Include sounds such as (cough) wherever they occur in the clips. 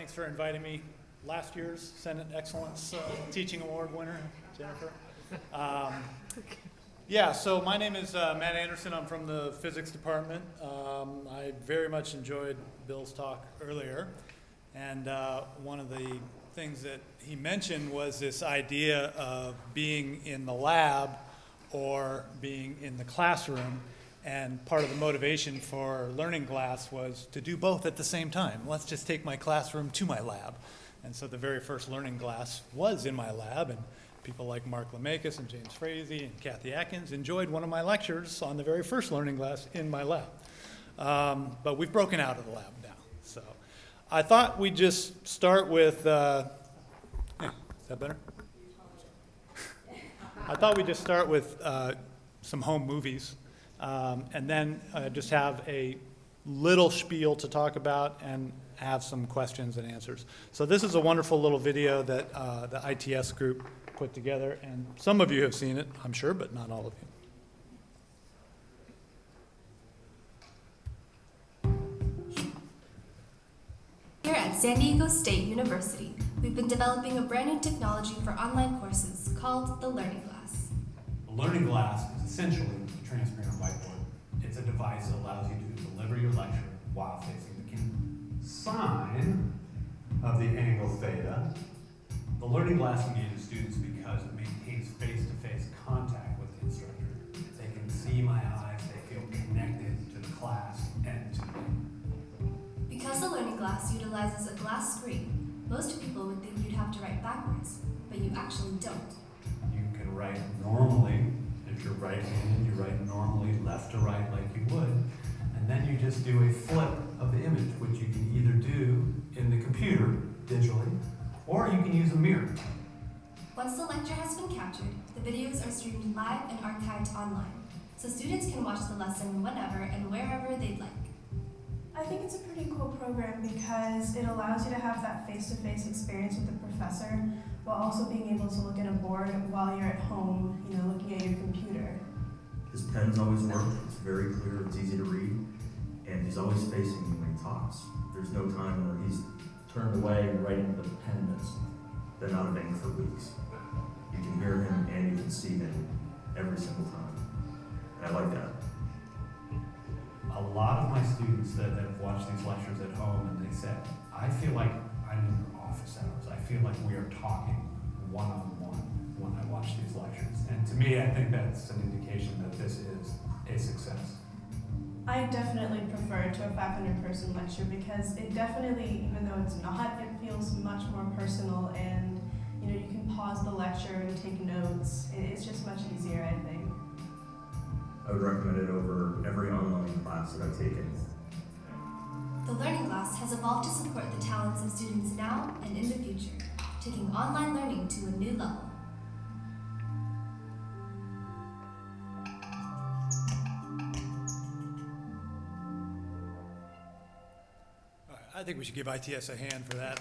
Thanks for inviting me. Last year's Senate Excellence uh, Teaching Award winner, Jennifer. Um, yeah, so my name is uh, Matt Anderson. I'm from the physics department. Um, I very much enjoyed Bill's talk earlier. And uh, one of the things that he mentioned was this idea of being in the lab or being in the classroom. And part of the motivation for Learning Glass was to do both at the same time. Let's just take my classroom to my lab. And so the very first Learning Glass was in my lab, and people like Mark Laumakis and James Frazee and Kathy Atkins enjoyed one of my lectures on the very first Learning Glass in my lab. Um, but we've broken out of the lab now. So I thought we'd just start with, uh, yeah, is that better? (laughs) I thought we'd just start with uh, some home movies um, and then uh, just have a little spiel to talk about and have some questions and answers. So this is a wonderful little video that uh, the ITS group put together, and some of you have seen it, I'm sure, but not all of you. Here at San Diego State University, we've been developing a brand new technology for online courses called the Learning Glass. The learning glass is essentially a transparent whiteboard. It's a device that allows you to deliver your lecture while facing the camera. Sine of the angle theta. The learning glass engages students because it maintains face-to-face contact with the instructor. They can see my eyes, they feel connected to the class and to me. Because the Learning Glass utilizes a glass screen, most people would think you'd have to write backwards, but you actually don't. You can write normally, if you're right-handed, you write normally left to right like you would, and then you just do a flip of the image, which you can either do in the computer digitally, or you can use a mirror. Once the lecture has been captured, the videos are streamed live and archived online, so students can watch the lesson whenever and wherever they'd like. I think it's a pretty cool program because it allows you to have that face-to-face experience with the professor while also being able to look at a board while you're at home, you know, looking at your computer. His pens always work. It's very clear. It's easy to read, and he's always facing you when he talks. There's no time where he's turned away writing the pen that's been out of ink for weeks. You can hear him and you can see him every single time, and I like that. A lot of my students that have watched these lectures at home and they said, I feel like I'm in your office hours. I feel like we are talking one-on-one when I watch these lectures. And to me, I think that's an indication that this is a success. I definitely prefer to a 500 person lecture because it definitely, even though it's not, it feels much more personal and you know you can pause the lecture and take notes. It's just much easier, I think. I would recommend it over every online class that I've taken. The Learning Glass has evolved to support the talents of students now and in the future, taking online learning to a new level. I think we should give ITS a hand for that.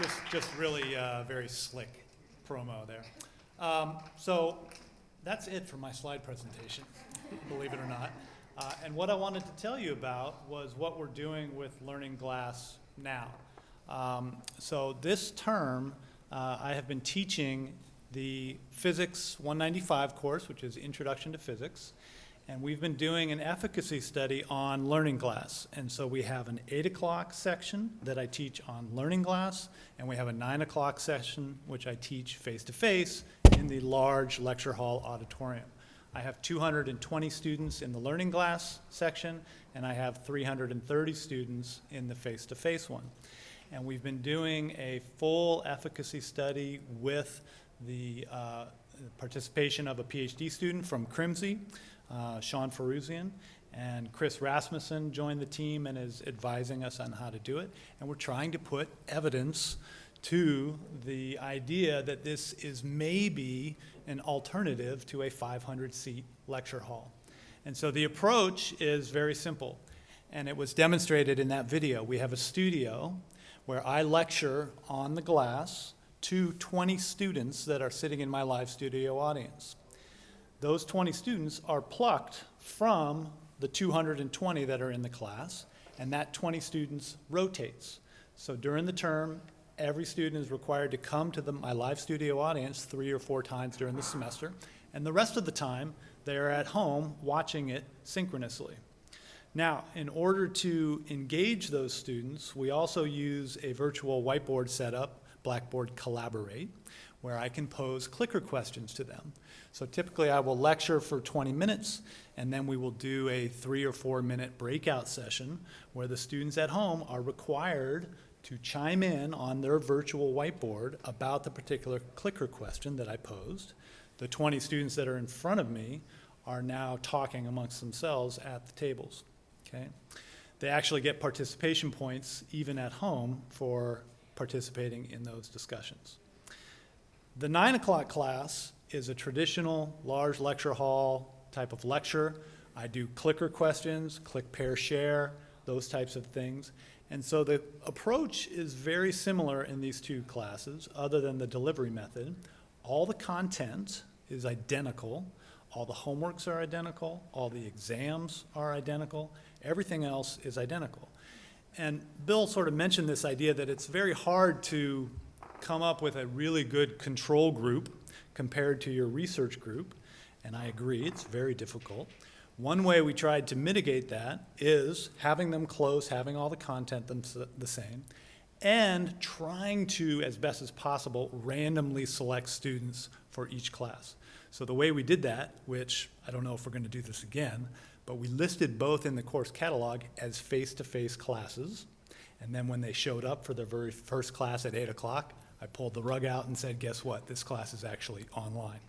Just, just really uh, very slick promo there. Um, So that's it for my slide presentation, believe it or not. Uh, And what I wanted to tell you about was what we're doing with Learning Glass now. Um, So this term, uh, I have been teaching the Physics 195 course, which is Introduction to Physics. And we've been doing an efficacy study on Learning Glass. And so we have an 8 o'clock section that I teach on Learning Glass, and we have a 9 o'clock session which I teach face-to-face in the large lecture hall auditorium. I have 220 students in the Learning Glass section, and I have 330 students in the face-to-face one. And we've been doing a full efficacy study with the uh, participation of a PhD student from CRMSE, uh, Shawn Firouzian, and Chris Rasmussen joined the team and is advising us on how to do it. And we're trying to put evidence to the idea that this is maybe an alternative to a 500-seat lecture hall. And so the approach is very simple, and it was demonstrated in that video. We have a studio where I lecture on the glass to 20 students that are sitting in my live studio audience. Those 20 students are plucked from the 220 that are in the class, and that 20 students rotates. So during the term, every student is required to come to the, my live studio audience three or four times during the semester, and the rest of the time, they are at home watching it synchronously. Now, in order to engage those students, we also use a virtual whiteboard setup, Blackboard Collaborate, where I can pose clicker questions to them. So typically I will lecture for 20 minutes and then we will do a three or four minute breakout session where the students at home are required to chime in on their virtual whiteboard about the particular clicker question that I posed. The 20 students that are in front of me are now talking amongst themselves at the tables, okay? They actually get participation points even at home for participating in those discussions. The nine o'clock class is a traditional large lecture hall type of lecture. I do clicker questions, click, pair, share, those types of things. And so the approach is very similar in these two classes, other than the delivery method. All the content is identical. All the homeworks are identical. All the exams are identical. Everything else is identical. And Bill sort of mentioned this idea that it's very hard to come up with a really good control group compared to your research group, and I agree, it's very difficult. One way we tried to mitigate that is having them close, having all the content the same, and trying to, as best as possible, randomly select students for each class. So the way we did that, which I don't know if we're going to do this again, but we listed both in the course catalog as face-to-face classes. And then when they showed up for their very first class at 8 o'clock, I pulled the rug out and said, guess what? This class is actually online.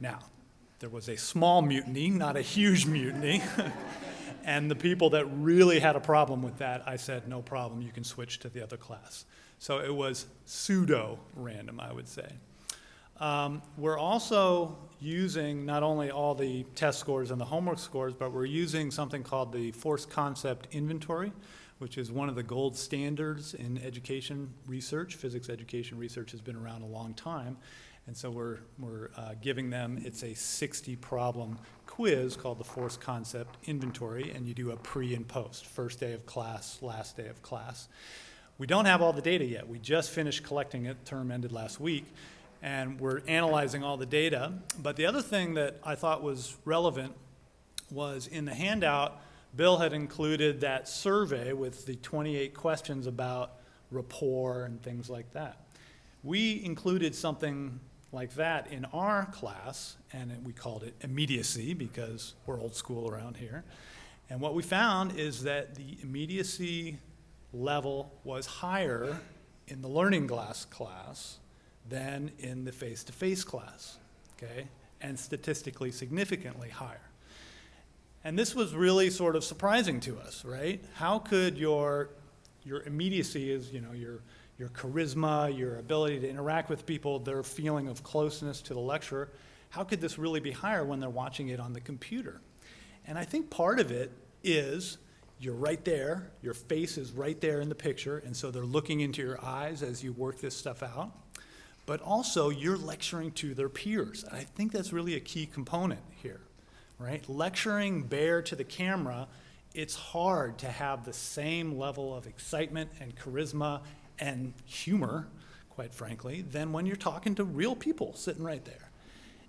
Now, there was a small mutiny, not a huge mutiny. (laughs) and the people that really had a problem with that, I said, no problem, you can switch to the other class. So it was pseudo random, I would say. Um, we're also using not only all the test scores and the homework scores, but we're using something called the Force Concept Inventory, which is one of the gold standards in education research. Physics education research has been around a long time. And so we're, we're uh, giving them, it's a 60 problem quiz called the Force Concept Inventory, and you do a pre and post, first day of class, last day of class. We don't have all the data yet. We just finished collecting it, term ended last week, and we're analyzing all the data. But the other thing that I thought was relevant was in the handout, Bill had included that survey with the 28 questions about rapport and things like that. We included something like that in our class, and we called it immediacy because we're old school around here. And what we found is that the immediacy level was higher in the learning glass class than in the face-to-face -face class, okay? And statistically significantly higher. And this was really sort of surprising to us, right? How could your, your immediacy is, you know, your, your charisma, your ability to interact with people, their feeling of closeness to the lecturer, how could this really be higher when they're watching it on the computer? And I think part of it is you're right there, your face is right there in the picture, and so they're looking into your eyes as you work this stuff out. But also, you're lecturing to their peers. I think that's really a key component here right? Lecturing bare to the camera, it's hard to have the same level of excitement and charisma and humor, quite frankly, than when you're talking to real people sitting right there.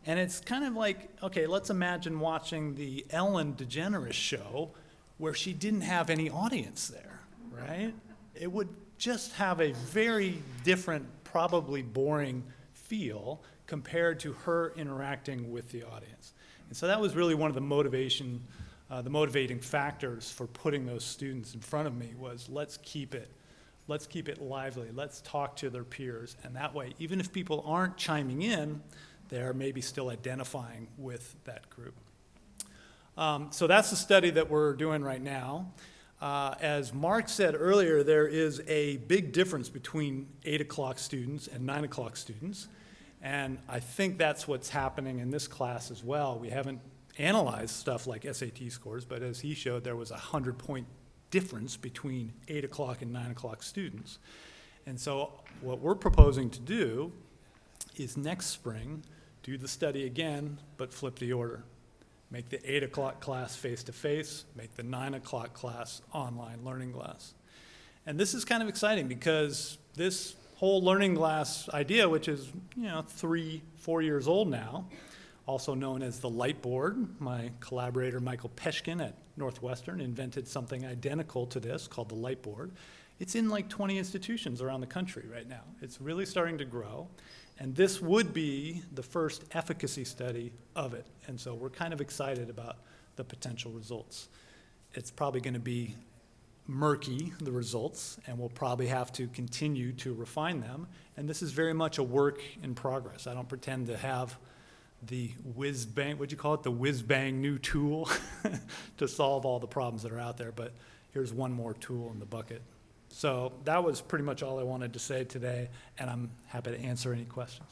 And it's kind of like, okay, let's imagine watching the Ellen DeGeneres show where she didn't have any audience there, right? It would just have a very different, probably boring feel compared to her interacting with the audience. And so that was really one of the motivation, uh, the motivating factors for putting those students in front of me was let's keep it, let's keep it lively, let's talk to their peers. And that way, even if people aren't chiming in, they're maybe still identifying with that group. Um, so that's the study that we're doing right now. Uh, as Mark said earlier, there is a big difference between 8 o'clock students and 9 o'clock students. And I think that's what's happening in this class as well. We haven't analyzed stuff like SAT scores, but as he showed, there was a 100 point difference between 8 o'clock and 9 o'clock students. And so what we're proposing to do is next spring, do the study again, but flip the order. make the eight o'clock class face-to-face, make the nine o'clock class online learning glass. And this is kind of exciting because this whole learning glass idea, which is, you know, three, four years old now, also known as the light board. My collaborator, Michael Peshkin at Northwestern, invented something identical to this called the light board. It's in like 20 institutions around the country right now. It's really starting to grow. And this would be the first efficacy study of it. And so we're kind of excited about the potential results. It's probably going to be murky, the results, and we'll probably have to continue to refine them. And this is very much a work in progress. I don't pretend to have the whiz bang, what'd you call it, the whiz bang new tool (laughs) to solve all the problems that are out there, but here's one more tool in the bucket. So that was pretty much all I wanted to say today, and I'm happy to answer any questions.